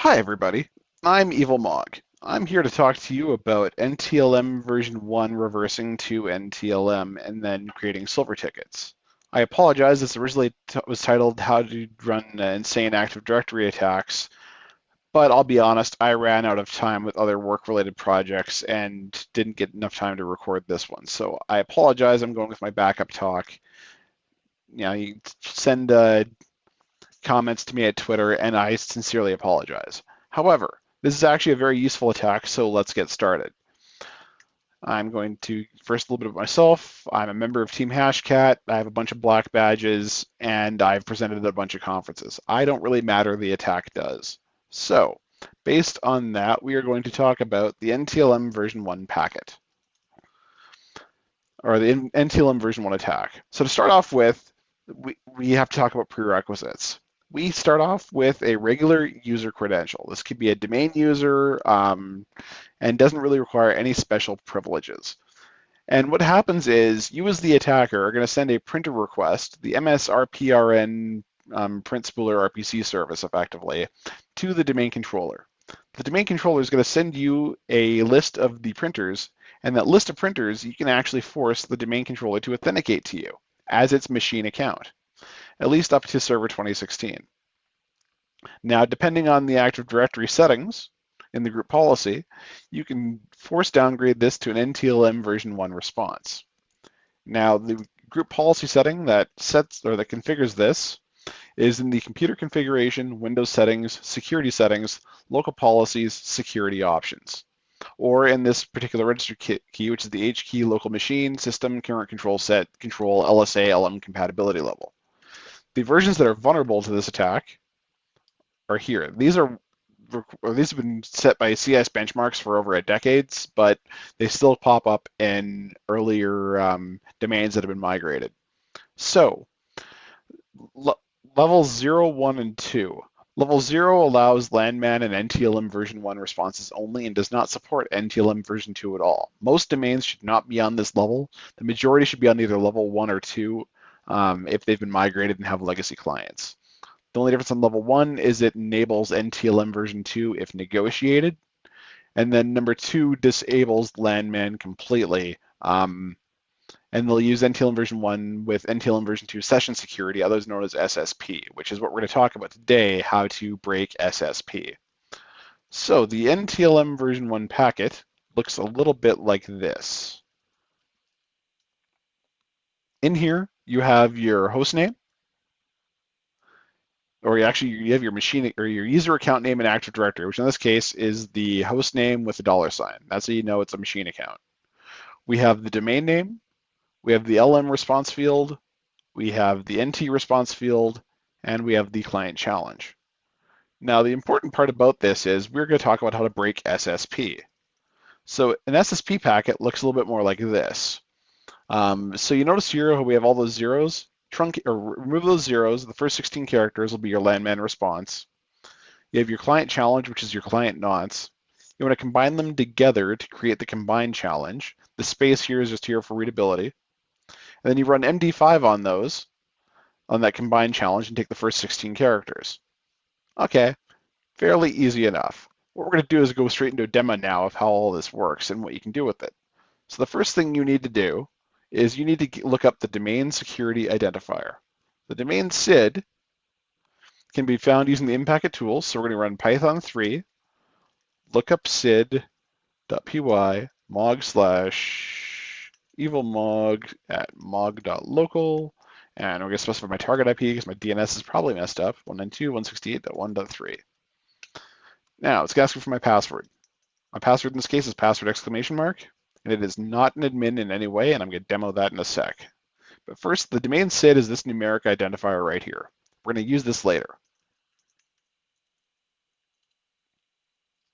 Hi everybody, I'm Evil Mog. I'm here to talk to you about NTLM version 1 reversing to NTLM and then creating silver tickets. I apologize, this originally was titled How to Run Insane Active Directory Attacks, but I'll be honest, I ran out of time with other work-related projects and didn't get enough time to record this one. So I apologize, I'm going with my backup talk. You know, you send uh, comments to me at Twitter, and I sincerely apologize. However, this is actually a very useful attack, so let's get started. I'm going to first a little bit of myself. I'm a member of Team Hashcat. I have a bunch of black badges, and I've presented at a bunch of conferences. I don't really matter, the attack does. So, based on that, we are going to talk about the NTLM version 1 packet, or the NTLM version 1 attack. So to start off with, we, we have to talk about prerequisites we start off with a regular user credential. This could be a domain user um, and doesn't really require any special privileges. And what happens is you as the attacker are going to send a printer request, the MSRPRN um, print spooler RPC service effectively, to the domain controller. The domain controller is going to send you a list of the printers, and that list of printers you can actually force the domain controller to authenticate to you as its machine account at least up to Server 2016. Now, depending on the Active Directory settings in the group policy, you can force downgrade this to an NTLM version 1 response. Now, the group policy setting that sets or that configures this is in the computer configuration, Windows settings, security settings, local policies, security options. Or in this particular register key, which is the H key local machine, system, current control set, control, LSA, LM compatibility level. The versions that are vulnerable to this attack are here. These are these have been set by CS benchmarks for over a decade, but they still pop up in earlier um, domains that have been migrated. So, levels 0, 1, and 2. Level 0 allows Landman and NTLM version 1 responses only and does not support NTLM version 2 at all. Most domains should not be on this level. The majority should be on either level 1 or 2 um, if they've been migrated and have legacy clients. The only difference on level one is it enables NTLM version two if negotiated. And then number two disables Landman completely. Um, and they'll use NTLM version 1 with NTLM version 2 session security, otherwise known as SSP, which is what we're going to talk about today, how to break SSP. So the NTLM version 1 packet looks a little bit like this. In here, you have your host name, or you actually you have your machine or your user account name and Active Directory, which in this case is the host name with the dollar sign. That's how you know it's a machine account. We have the domain name, we have the LM response field, we have the NT response field, and we have the client challenge. Now, the important part about this is we're going to talk about how to break SSP. So an SSP packet looks a little bit more like this. Um, so you notice here we have all those zeros? Trunk or remove those zeros. The first 16 characters will be your landman response. You have your client challenge, which is your client nonce. You want to combine them together to create the combined challenge. The space here is just here for readability. And then you run MD5 on those, on that combined challenge, and take the first 16 characters. Okay, fairly easy enough. What we're going to do is go straight into a demo now of how all this works and what you can do with it. So the first thing you need to do is you need to look up the domain security identifier. The domain SID can be found using the Impacket tools. So we're going to run Python 3, look up sid.py mog slash evilmog at mog.local. And we're going to specify my target IP because my DNS is probably messed up, 192.168.1.3. Now, it's going to ask me for my password. My password in this case is password exclamation mark and it is not an admin in any way, and I'm going to demo that in a sec. But first, the domain SID is this numeric identifier right here. We're going to use this later.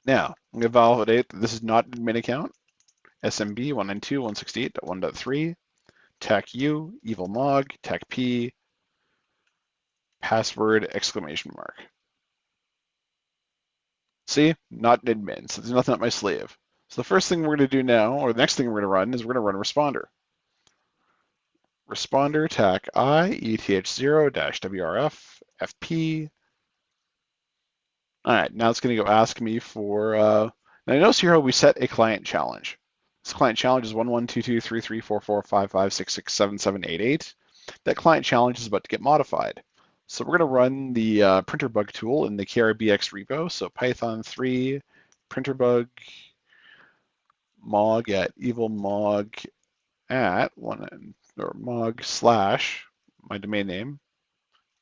Now, I'm to validate that this is not an admin account. SMB 192.168.1.3, TAC-U, evilmog, TAC-P, password exclamation mark. See, not an admin, so there's nothing up my sleeve. So the first thing we're going to do now, or the next thing we're going to run, is we're going to run responder. Responder attack I ETH0 WRF FP All right, now it's going to go ask me for, uh, now notice here how we set a client challenge. This client challenge is 1122334455667788. That client challenge is about to get modified. So we're going to run the uh, printer bug tool in the KRBX repo. So Python 3 printer bug mog at evil mog at one or mog slash my domain name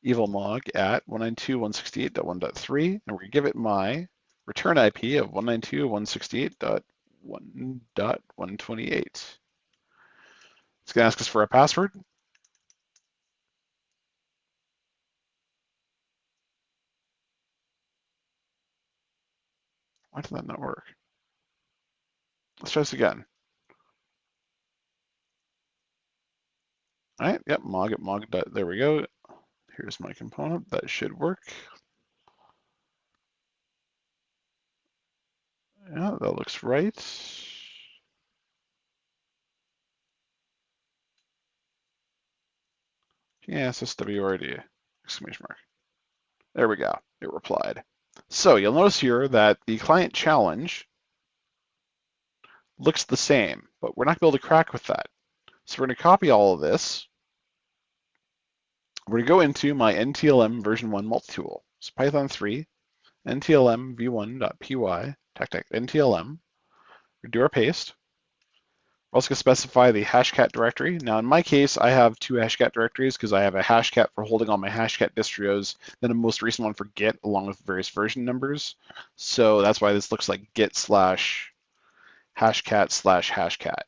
evilmog at 192.168.1.3 and we're going to give it my return IP of 192.168.1.128. It's going to ask us for a password. Why did that not work? Let's try this again. All right, yep, mog it, mog there we go. Here's my component, that should work. Yeah, that looks right. Yeah, SSWRD, exclamation mark. There we go, it replied. So you'll notice here that the client challenge looks the same, but we're not to be able to crack with that. So we're going to copy all of this. We're going to go into my NTLM version 1 multi-tool. So Python 3, NTLM v1.py, tech NTLM. We do our paste. We're also to specify the hashcat directory. Now, in my case, I have two hashcat directories because I have a hashcat for holding all my hashcat distros, then a most recent one for Git along with various version numbers. So that's why this looks like git slash hashcat slash hashcat.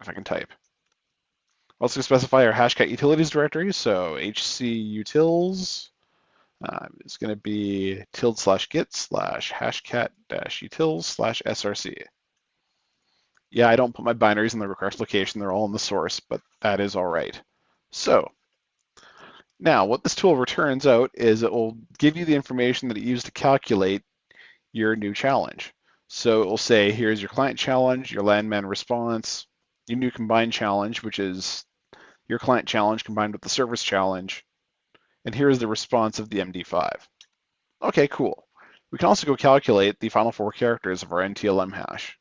If I can type. Also specify our hashcat utilities directory, so hc utils uh, is going to be tilde slash git slash hashcat dash utils slash src. Yeah, I don't put my binaries in the request location, they're all in the source, but that is all right. So now what this tool returns out is it will give you the information that it used to calculate your new challenge. So it will say, here's your client challenge, your landman response, your new combined challenge, which is your client challenge combined with the service challenge, and here's the response of the MD5. Okay, cool. We can also go calculate the final four characters of our NTLM hash.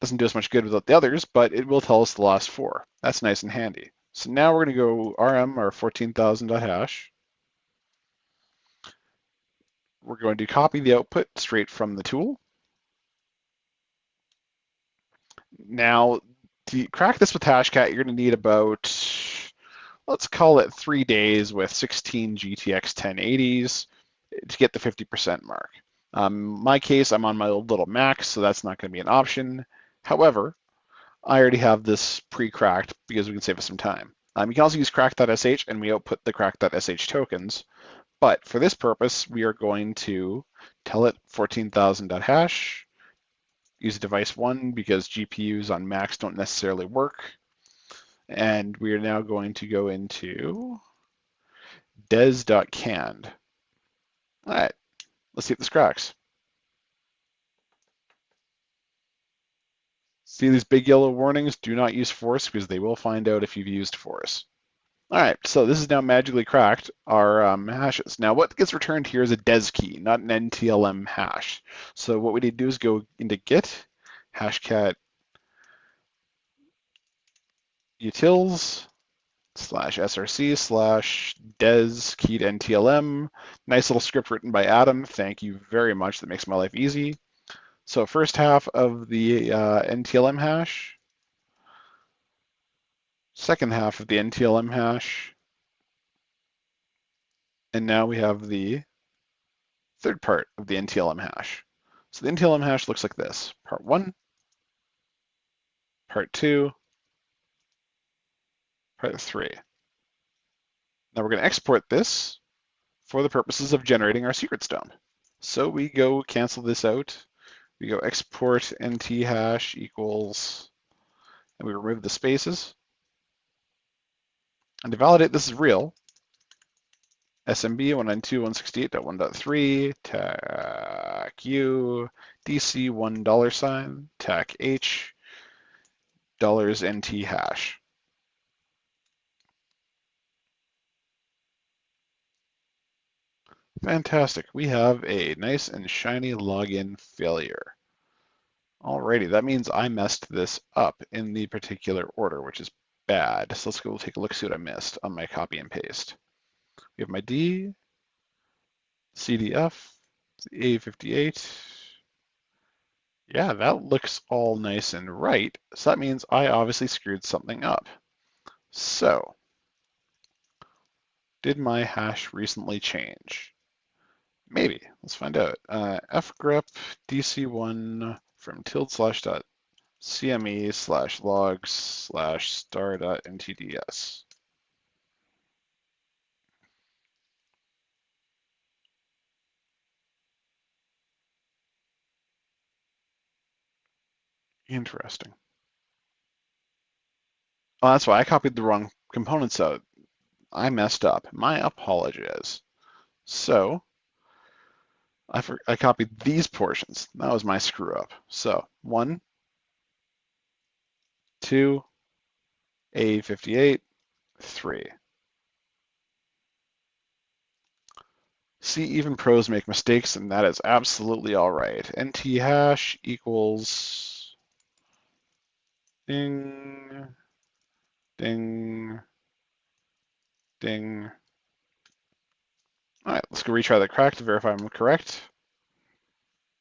Doesn't do us much good without the others, but it will tell us the last four. That's nice and handy. So now we're going to go rm our 14,000.hash. We're going to copy the output straight from the tool. Now, to crack this with Hashcat, you're going to need about, let's call it three days with 16 GTX 1080s to get the 50% mark. Um, my case, I'm on my old little Mac, so that's not going to be an option. However, I already have this pre-cracked because we can save us some time. Um, you can also use crack.sh and we output the crack.sh tokens. But for this purpose, we are going to tell it 14,000.hash, use device one because GPUs on Macs don't necessarily work. And we are now going to go into des.canned. All right, let's see if this cracks. See these big yellow warnings? Do not use force because they will find out if you've used force. All right, so this is now magically cracked our um, hashes. Now what gets returned here is a des key, not an NTLM hash. So what we need to do is go into git, hashcat utils slash src slash des keyed NTLM. Nice little script written by Adam. Thank you very much. That makes my life easy. So first half of the uh, NTLM hash, second half of the NTLM hash, and now we have the third part of the NTLM hash. So the NTLM hash looks like this. Part one, part two, part three. Now we're going to export this for the purposes of generating our secret stone. So we go cancel this out. We go export nt hash equals, and we remove the spaces. And to validate this is real, SMB 192.168.1.3, TAC U, DC one dollar sign, TAC H, dollars NT hash. Fantastic. We have a nice and shiny login failure. Alrighty, that means I messed this up in the particular order, which is bad. So let's go take a look, see what I missed on my copy and paste. We have my D, CDF, A58. Yeah, that looks all nice and right. So that means I obviously screwed something up. So, did my hash recently change? Maybe. Let's find out. Uh, fgrep dc1 from tilde slash dot cme slash logs slash star dot ntds. Interesting. Oh, that's why I copied the wrong components out. I messed up. My apologies. So I, for, I copied these portions. That was my screw up. So one, two, A58, three. See, even pros make mistakes, and that is absolutely all right. NT hash equals ding, ding, ding, all right, let's go retry the crack to verify I'm correct.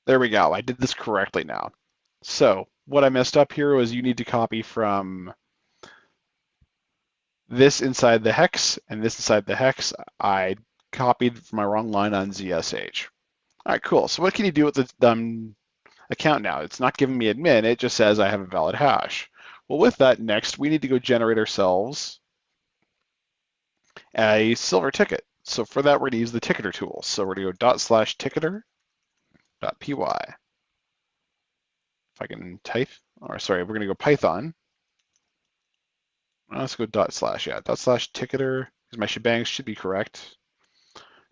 There we go. I did this correctly now. So what I messed up here was you need to copy from this inside the hex and this inside the hex. I copied from my wrong line on ZSH. All right, cool. So what can you do with the um, account now? It's not giving me admin. It just says I have a valid hash. Well, with that, next, we need to go generate ourselves a silver ticket. So for that, we're going to use the ticketer tool. So we're going to go dot slash ticketer dot py. I can type, or sorry, we're going to go Python. Uh, let's go dot slash, yeah, dot slash ticketer, because my shebangs should be correct.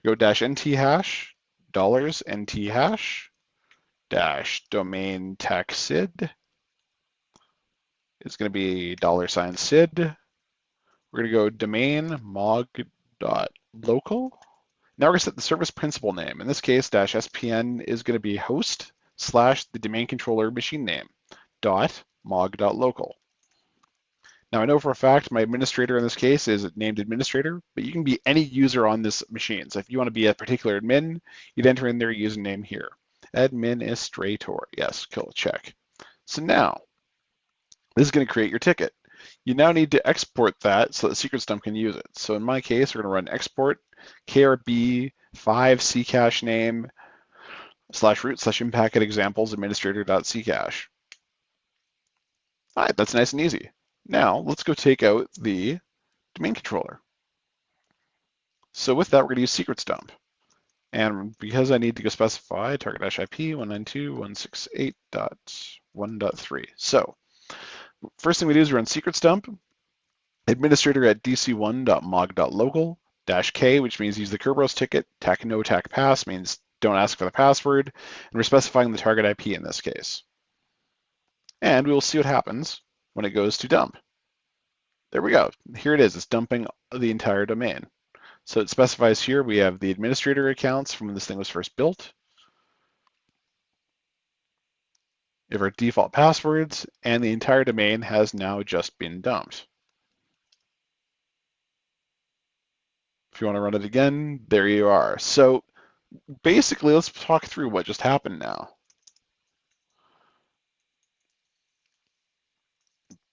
Go dash nt hash, dollars nt hash, dash domain tech sid. It's going to be dollar sign sid. We're to go domain mog dot local. Now we're to set the service principal name. In this case, dash SPN is going to be host slash the domain controller machine name dot mog dot local. Now I know for a fact my administrator in this case is named administrator, but you can be any user on this machine. So if you want to be a particular admin, you'd enter in their username here. Administrator, yes, kill a check. So now, this is going to create your ticket you now need to export that so that secret stump can use it. So in my case, we're going to run export krb 5 ccache name slash root slash impacket examples administrator.ccache. All right, that's nice and easy. Now let's go take out the domain controller. So with that, we're to use secrets dump. And because I need to go specify target-ip 192.168.1.3. So First thing we do is we run secrets dump, administrator at dc1.mog.local, dash K, which means use the Kerberos ticket, tac no tac pass means don't ask for the password, and we're specifying the target IP in this case. And we will see what happens when it goes to dump. There we go. Here it is. It's dumping the entire domain. So it specifies here we have the administrator accounts from when this thing was first built, if our default passwords, and the entire domain has now just been dumped. If you want to run it again, there you are. So basically, let's talk through what just happened now.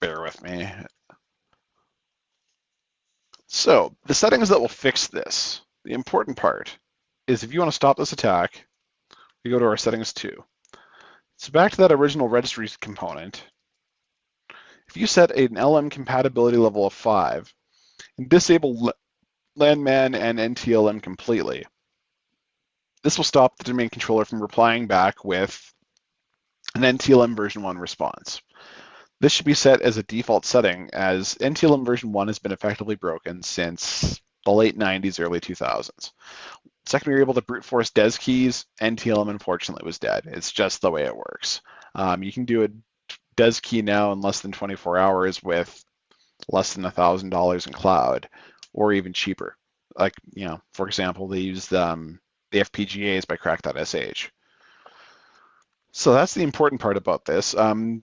Bear with me. So the settings that will fix this, the important part, is if you want to stop this attack, we go to our settings too. So back to that original registry component, if you set an LM compatibility level of 5 and disable LANMAN and NTLM completely, this will stop the domain controller from replying back with an NTLM version 1 response. This should be set as a default setting as NTLM version 1 has been effectively broken since the late 90s, early 2000s. Second, we were able to brute force DES keys, NTLM, unfortunately was dead. It's just the way it works. Um, you can do a DES key now in less than 24 hours with less than $1,000 in cloud, or even cheaper. Like, you know, for example, they use um, the FPGAs by crack.sh. So that's the important part about this. Um,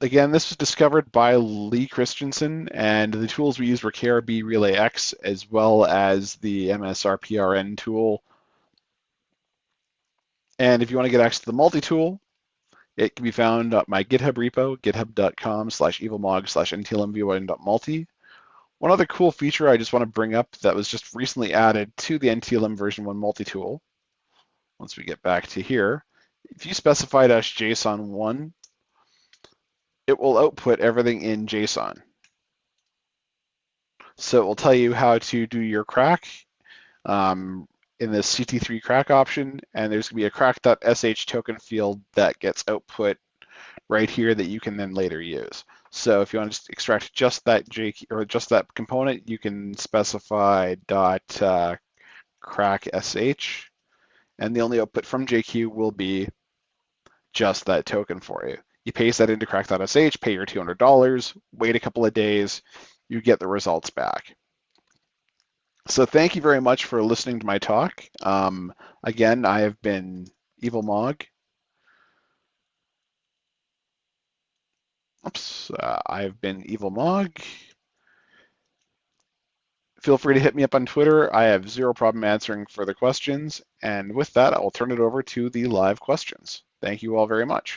again, this was discovered by Lee Christensen, and the tools we used were KRB Relay X as well as the MSRPRN tool. And if you want to get access to the multi-tool, it can be found at my GitHub repo, github.com slash evilmog slash ntlmv1.multi. One other cool feature I just want to bring up that was just recently added to the NTLM version 1 multi-tool, once we get back to here, if you specify dash -json1, it will output everything in JSON. So it will tell you how to do your crack um, in the CT3 crack option, and there's gonna be a crack.sh token field that gets output right here that you can then later use. So if you want to extract just that J or just that component, you can specify dot uh, crack sh, and the only output from JQ will be just that token for you. You paste that into crack.sh, pay your $200, wait a couple of days, you get the results back. So thank you very much for listening to my talk. Um, again, I have been Evil Mog. Oops, uh, I've been Evil Mog. Feel free to hit me up on Twitter. I have zero problem answering further questions. And with that, I will turn it over to the live questions. Thank you all very much.